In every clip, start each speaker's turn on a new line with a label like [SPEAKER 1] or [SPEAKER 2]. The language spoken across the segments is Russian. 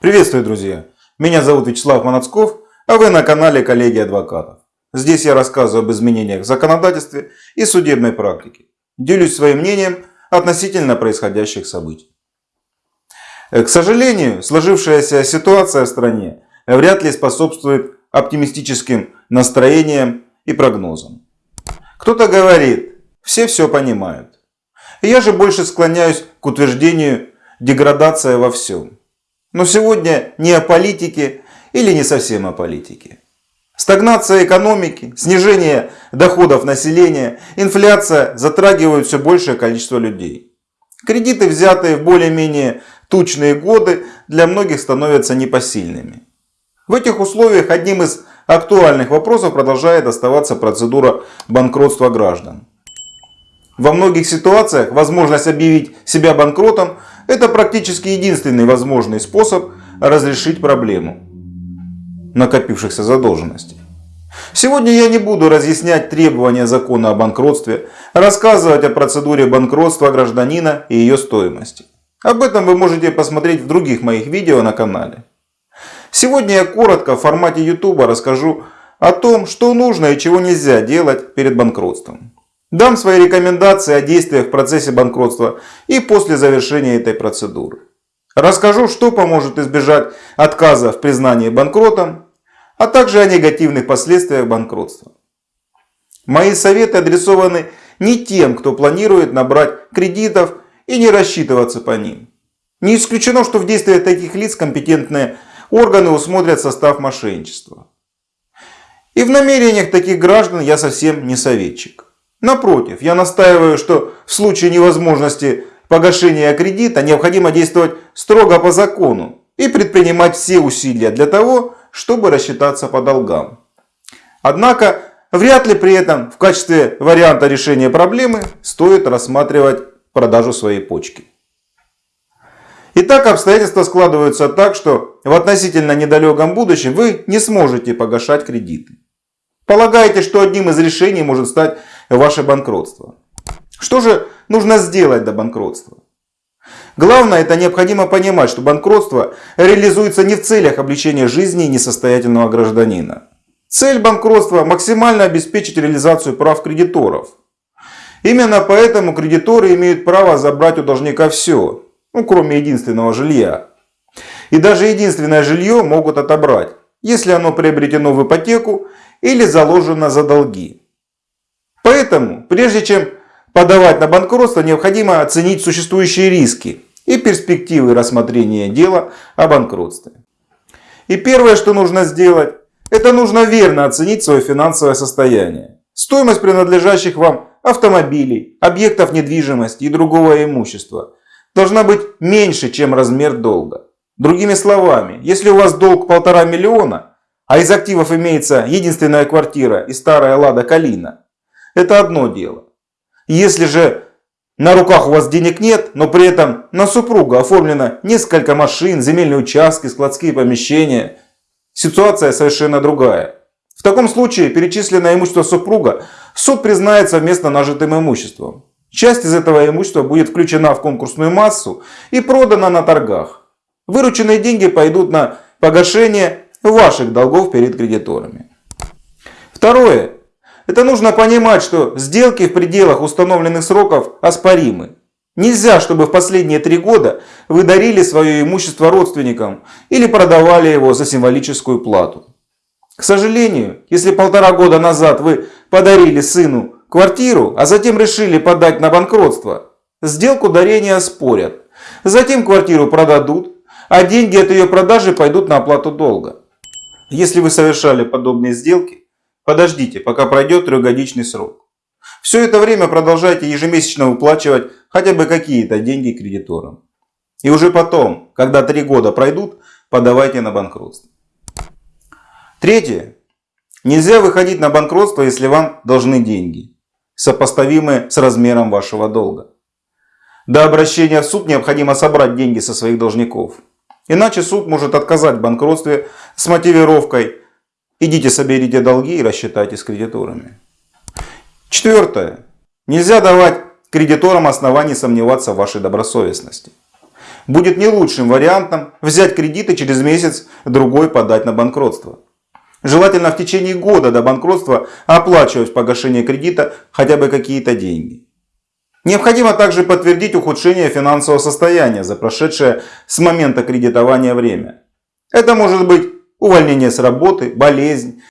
[SPEAKER 1] Приветствую, друзья! Меня зовут Вячеслав Манацков, а вы на канале Коллеги Адвокатов. Здесь я рассказываю об изменениях в законодательстве и судебной практике. Делюсь своим мнением относительно происходящих событий. К сожалению, сложившаяся ситуация в стране вряд ли способствует оптимистическим настроениям и прогнозам. Кто-то говорит, все все понимают. Я же больше склоняюсь к утверждению деградация во всем. Но сегодня не о политике или не совсем о политике. Стагнация экономики, снижение доходов населения, инфляция затрагивают все большее количество людей. Кредиты, взятые в более-менее тучные годы, для многих становятся непосильными. В этих условиях одним из актуальных вопросов продолжает оставаться процедура банкротства граждан. Во многих ситуациях возможность объявить себя банкротом – это практически единственный возможный способ разрешить проблему накопившихся задолженностей. Сегодня я не буду разъяснять требования закона о банкротстве, рассказывать о процедуре банкротства гражданина и ее стоимости. Об этом вы можете посмотреть в других моих видео на канале. Сегодня я коротко в формате YouTube расскажу о том, что нужно и чего нельзя делать перед банкротством. Дам свои рекомендации о действиях в процессе банкротства и после завершения этой процедуры. Расскажу, что поможет избежать отказа в признании банкротом, а также о негативных последствиях банкротства. Мои советы адресованы не тем, кто планирует набрать кредитов и не рассчитываться по ним. Не исключено, что в действиях таких лиц компетентные органы усмотрят состав мошенничества. И в намерениях таких граждан я совсем не советчик. Напротив, я настаиваю, что в случае невозможности погашения кредита необходимо действовать строго по закону и предпринимать все усилия для того, чтобы рассчитаться по долгам. Однако, вряд ли при этом в качестве варианта решения проблемы стоит рассматривать продажу своей почки. Итак, обстоятельства складываются так, что в относительно недалеком будущем вы не сможете погашать кредиты. Полагаете, что одним из решений может стать ваше банкротство. Что же нужно сделать до банкротства? Главное, это необходимо понимать, что банкротство реализуется не в целях облегчения жизни несостоятельного гражданина. Цель банкротства – максимально обеспечить реализацию прав кредиторов. Именно поэтому кредиторы имеют право забрать у должника все, ну, кроме единственного жилья. И даже единственное жилье могут отобрать, если оно приобретено в ипотеку или заложено за долги. Поэтому, прежде чем подавать на банкротство, необходимо оценить существующие риски и перспективы рассмотрения дела о банкротстве. И первое, что нужно сделать, это нужно верно оценить свое финансовое состояние. Стоимость принадлежащих вам автомобилей, объектов недвижимости и другого имущества должна быть меньше, чем размер долга. Другими словами, если у вас долг полтора миллиона, а из активов имеется единственная квартира и старая Лада Калина, это одно дело. Если же на руках у вас денег нет, но при этом на супруга оформлено несколько машин, земельные участки, складские помещения, ситуация совершенно другая. В таком случае перечисленное имущество супруга суд признает совместно нажитым имуществом. Часть из этого имущества будет включена в конкурсную массу и продана на торгах. Вырученные деньги пойдут на погашение ваших долгов перед кредиторами. Второе. Это нужно понимать, что сделки в пределах установленных сроков оспоримы. Нельзя, чтобы в последние три года вы дарили свое имущество родственникам или продавали его за символическую плату. К сожалению, если полтора года назад вы подарили сыну квартиру, а затем решили подать на банкротство, сделку дарения оспорят. Затем квартиру продадут, а деньги от ее продажи пойдут на оплату долга. Если вы совершали подобные сделки, подождите, пока пройдет трехгодичный срок. Все это время продолжайте ежемесячно выплачивать хотя бы какие-то деньги кредиторам. И уже потом, когда три года пройдут, подавайте на банкротство. Третье. Нельзя выходить на банкротство, если вам должны деньги, сопоставимые с размером вашего долга. До обращения в суд необходимо собрать деньги со своих должников. Иначе суд может отказать в банкротстве с мотивировкой «идите соберите долги и рассчитайтесь с кредиторами». Четвертое. Нельзя давать кредиторам оснований сомневаться в вашей добросовестности. будет не лучшим вариантом взять кредиты через месяц-другой подать на банкротство. Желательно в течение года до банкротства оплачивать погашение кредита хотя бы какие-то деньги. Необходимо также подтвердить ухудшение финансового состояния за прошедшее с момента кредитования время. Это может быть увольнение с работы, болезнь,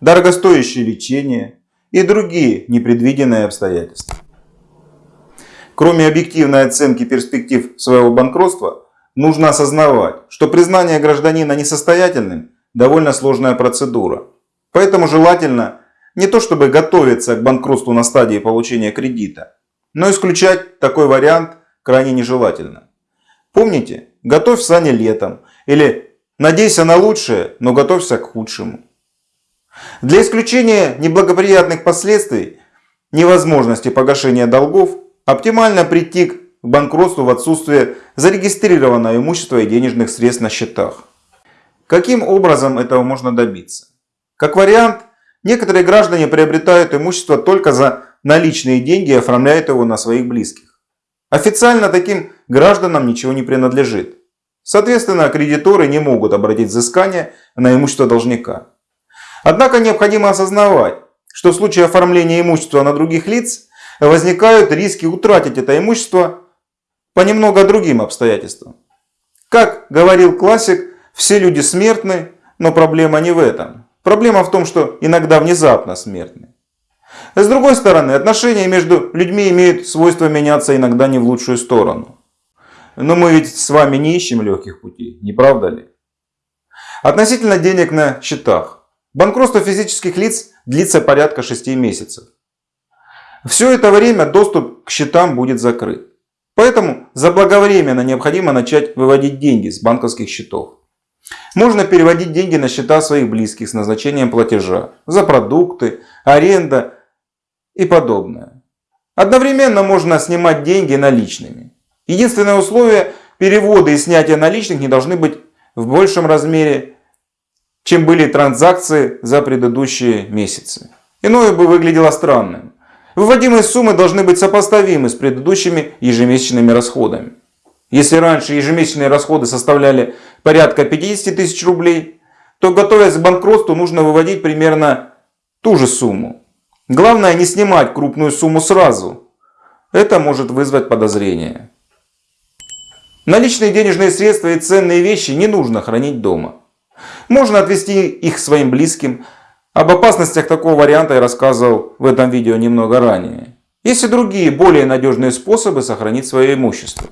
[SPEAKER 1] дорогостоящее лечение и другие непредвиденные обстоятельства. Кроме объективной оценки перспектив своего банкротства, нужно осознавать, что признание гражданина несостоятельным – довольно сложная процедура. Поэтому желательно не то чтобы готовиться к банкротству на стадии получения кредита, но исключать такой вариант крайне нежелательно. Помните, готовь сани летом или надейся на лучшее, но готовься к худшему. Для исключения неблагоприятных последствий невозможности погашения долгов оптимально прийти к банкротству в отсутствие зарегистрированного имущества и денежных средств на счетах. Каким образом этого можно добиться? Как вариант, некоторые граждане приобретают имущество только за наличные деньги и оформляют его на своих близких. Официально таким гражданам ничего не принадлежит. Соответственно, кредиторы не могут обратить взыскание на имущество должника. Однако необходимо осознавать, что в случае оформления имущества на других лиц возникают риски утратить это имущество по немного другим обстоятельствам. Как говорил классик, все люди смертны, но проблема не в этом. Проблема в том, что иногда внезапно смертны. С другой стороны, отношения между людьми имеют свойство меняться иногда не в лучшую сторону. Но мы ведь с вами не ищем легких путей, не правда ли? Относительно денег на счетах. Банкротство физических лиц длится порядка 6 месяцев. Все это время доступ к счетам будет закрыт. Поэтому заблаговременно необходимо начать выводить деньги с банковских счетов. Можно переводить деньги на счета своих близких с назначением платежа за продукты, аренда и подобное. Одновременно можно снимать деньги наличными. Единственное условие – переводы и снятия наличных не должны быть в большем размере чем были транзакции за предыдущие месяцы. Иное бы выглядело странным. Выводимые суммы должны быть сопоставимы с предыдущими ежемесячными расходами. Если раньше ежемесячные расходы составляли порядка 50 тысяч рублей, то готовясь к банкротству нужно выводить примерно ту же сумму. Главное не снимать крупную сумму сразу. Это может вызвать подозрение. Наличные денежные средства и ценные вещи не нужно хранить дома. Можно отвести их своим близким. Об опасностях такого варианта я рассказывал в этом видео немного ранее. Есть и другие, более надежные способы сохранить свое имущество.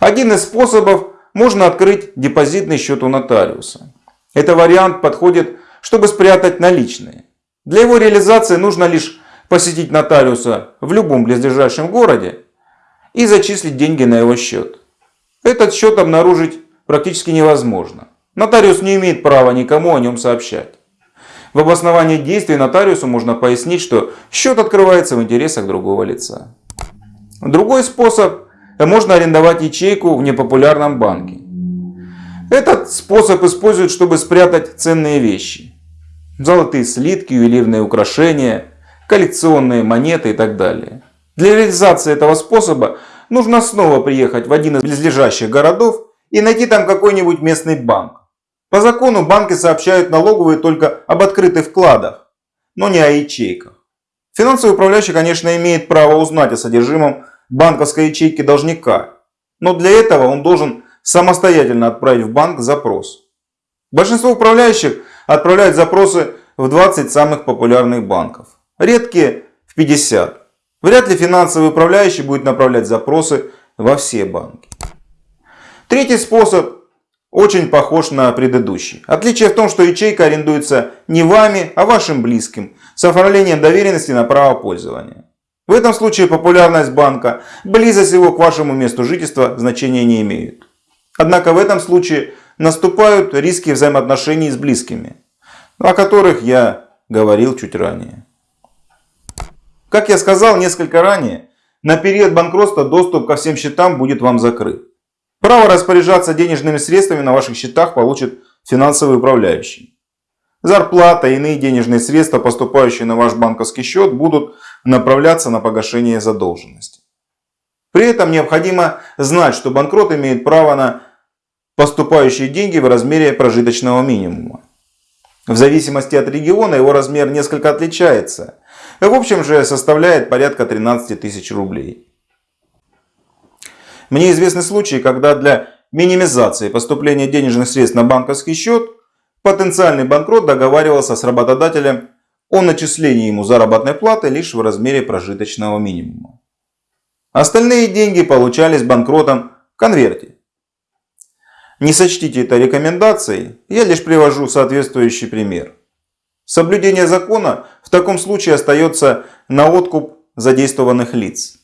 [SPEAKER 1] Один из способов – можно открыть депозитный счет у нотариуса. Этот вариант подходит, чтобы спрятать наличные. Для его реализации нужно лишь посетить нотариуса в любом близлежащем городе и зачислить деньги на его счет. Этот счет обнаружить практически невозможно. Нотариус не имеет права никому о нем сообщать. В обосновании действий нотариусу можно пояснить, что счет открывается в интересах другого лица. Другой способ – можно арендовать ячейку в непопулярном банке. Этот способ используют, чтобы спрятать ценные вещи. Золотые слитки, ювелирные украшения, коллекционные монеты и так далее. Для реализации этого способа нужно снова приехать в один из близлежащих городов и найти там какой-нибудь местный банк. По закону банки сообщают налоговые только об открытых вкладах, но не о ячейках. Финансовый управляющий, конечно, имеет право узнать о содержимом банковской ячейки должника, но для этого он должен самостоятельно отправить в банк запрос. Большинство управляющих отправляют запросы в 20 самых популярных банков, редкие в 50. Вряд ли финансовый управляющий будет направлять запросы во все банки. Третий способ очень похож на предыдущий. Отличие в том, что ячейка арендуется не вами, а вашим близким, с оформлением доверенности на право пользования. В этом случае популярность банка, близость его к вашему месту жительства значения не имеют. Однако в этом случае наступают риски взаимоотношений с близкими, о которых я говорил чуть ранее. Как я сказал несколько ранее, на период банкротства доступ ко всем счетам будет вам закрыт. Право распоряжаться денежными средствами на ваших счетах получит финансовый управляющий. Зарплата и иные денежные средства, поступающие на ваш банковский счет, будут направляться на погашение задолженности. При этом необходимо знать, что банкрот имеет право на поступающие деньги в размере прожиточного минимума. В зависимости от региона его размер несколько отличается. В общем же составляет порядка 13 тысяч рублей. Мне известны случаи, когда для минимизации поступления денежных средств на банковский счет потенциальный банкрот договаривался с работодателем о начислении ему заработной платы лишь в размере прожиточного минимума. Остальные деньги получались банкротом в конверте. Не сочтите это рекомендацией, я лишь привожу соответствующий пример. Соблюдение закона в таком случае остается на откуп задействованных лиц.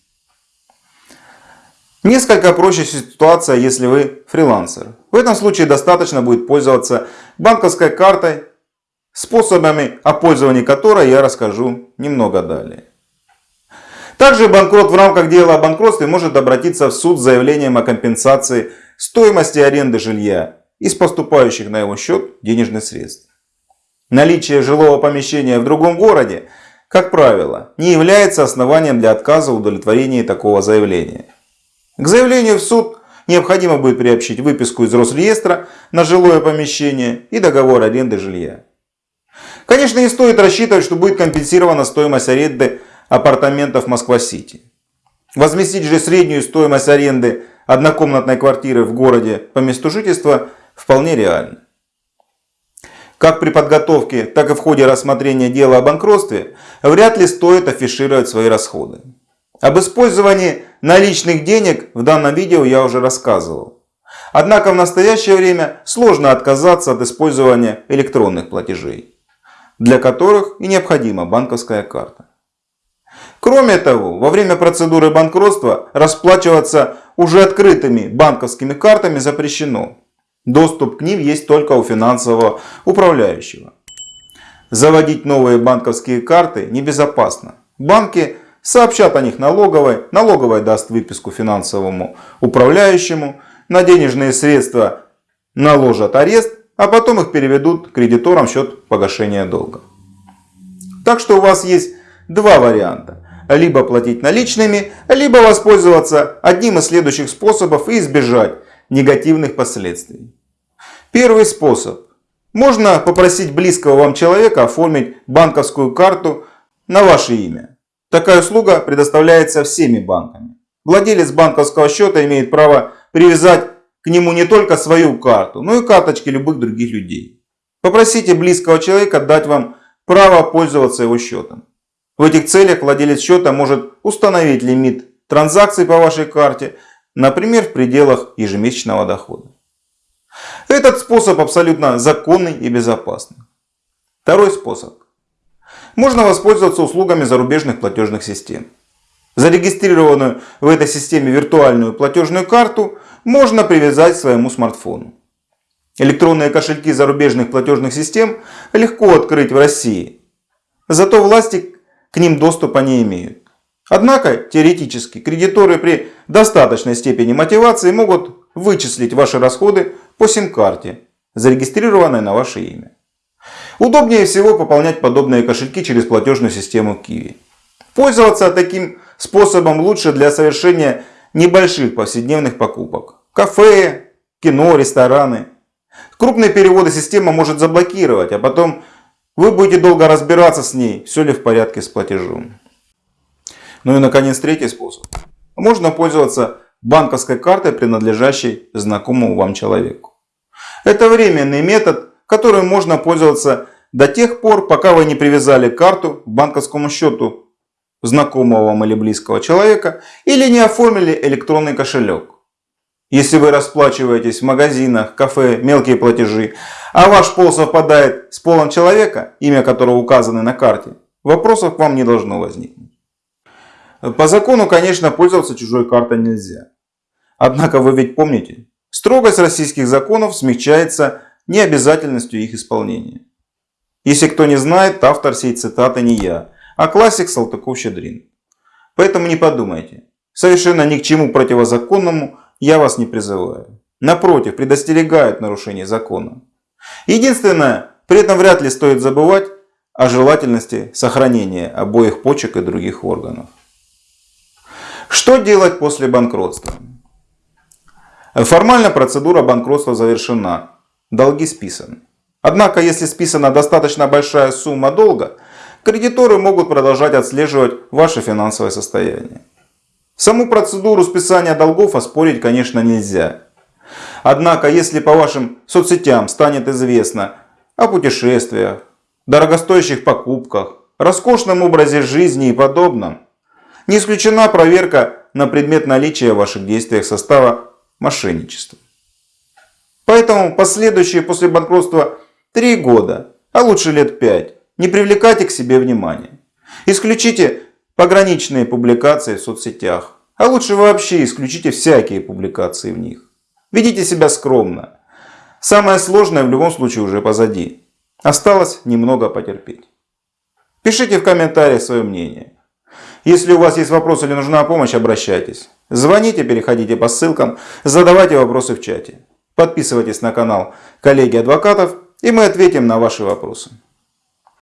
[SPEAKER 1] Несколько проще ситуация, если вы фрилансер. В этом случае достаточно будет пользоваться банковской картой, способами о пользовании которой я расскажу немного далее. Также банкрот в рамках дела о банкротстве может обратиться в суд с заявлением о компенсации стоимости аренды жилья из поступающих на его счет денежных средств. Наличие жилого помещения в другом городе, как правило, не является основанием для отказа в удовлетворении такого заявления. К заявлению в суд необходимо будет приобщить выписку из Росреестра на жилое помещение и договор аренды жилья. Конечно, не стоит рассчитывать, что будет компенсирована стоимость аренды апартаментов Москва-Сити. Возместить же среднюю стоимость аренды однокомнатной квартиры в городе по месту жительства вполне реально. Как при подготовке, так и в ходе рассмотрения дела о банкротстве вряд ли стоит афишировать свои расходы. Об использовании наличных денег в данном видео я уже рассказывал. Однако в настоящее время сложно отказаться от использования электронных платежей, для которых и необходима банковская карта. Кроме того, во время процедуры банкротства расплачиваться уже открытыми банковскими картами запрещено. Доступ к ним есть только у финансового управляющего. Заводить новые банковские карты небезопасно. Банки сообщат о них налоговой, налоговая даст выписку финансовому управляющему, на денежные средства наложат арест, а потом их переведут кредиторам в счет погашения долга. Так что у вас есть два варианта. Либо платить наличными, либо воспользоваться одним из следующих способов и избежать негативных последствий. Первый способ. Можно попросить близкого вам человека оформить банковскую карту на ваше имя. Такая услуга предоставляется всеми банками. Владелец банковского счета имеет право привязать к нему не только свою карту, но и карточки любых других людей. Попросите близкого человека дать вам право пользоваться его счетом. В этих целях владелец счета может установить лимит транзакций по вашей карте, например, в пределах ежемесячного дохода. Этот способ абсолютно законный и безопасный. Второй способ можно воспользоваться услугами зарубежных платежных систем. Зарегистрированную в этой системе виртуальную платежную карту можно привязать к своему смартфону. Электронные кошельки зарубежных платежных систем легко открыть в России. Зато власти к ним доступа не имеют. Однако, теоретически, кредиторы при достаточной степени мотивации могут вычислить ваши расходы по сим-карте, зарегистрированной на ваше имя. Удобнее всего пополнять подобные кошельки через платежную систему Kiwi. Пользоваться таким способом лучше для совершения небольших повседневных покупок. Кафе, кино, рестораны. Крупные переводы система может заблокировать, а потом вы будете долго разбираться с ней, все ли в порядке с платежом. Ну и наконец третий способ. Можно пользоваться банковской картой, принадлежащей знакомому вам человеку. Это временный метод, которым можно пользоваться до тех пор, пока вы не привязали карту к банковскому счету знакомого вам или близкого человека или не оформили электронный кошелек. Если вы расплачиваетесь в магазинах, кафе, мелкие платежи, а ваш пол совпадает с полом человека, имя которого указано на карте, вопросов к вам не должно возникнуть. По закону, конечно, пользоваться чужой картой нельзя. Однако вы ведь помните, строгость российских законов смягчается необязательностью их исполнения. Если кто не знает, автор сей цитаты не я, а классик Салтыков-Щедрин. Поэтому не подумайте, совершенно ни к чему противозаконному я вас не призываю. Напротив, предостерегают нарушение закона. Единственное, при этом вряд ли стоит забывать о желательности сохранения обоих почек и других органов. Что делать после банкротства? Формально процедура банкротства завершена, долги списаны. Однако, если списана достаточно большая сумма долга, кредиторы могут продолжать отслеживать ваше финансовое состояние. Саму процедуру списания долгов оспорить, конечно, нельзя. Однако, если по вашим соцсетям станет известно о путешествиях, дорогостоящих покупках, роскошном образе жизни и подобном, не исключена проверка на предмет наличия в ваших действиях состава мошенничества. Поэтому последующие после банкротства 3 года, а лучше лет 5, не привлекайте к себе внимания. Исключите пограничные публикации в соцсетях, а лучше вообще исключите всякие публикации в них. Ведите себя скромно. Самое сложное в любом случае уже позади. Осталось немного потерпеть. Пишите в комментариях свое мнение. Если у вас есть вопросы или нужна помощь, обращайтесь. Звоните, переходите по ссылкам, задавайте вопросы в чате. Подписывайтесь на канал коллеги адвокатов и мы ответим на ваши вопросы.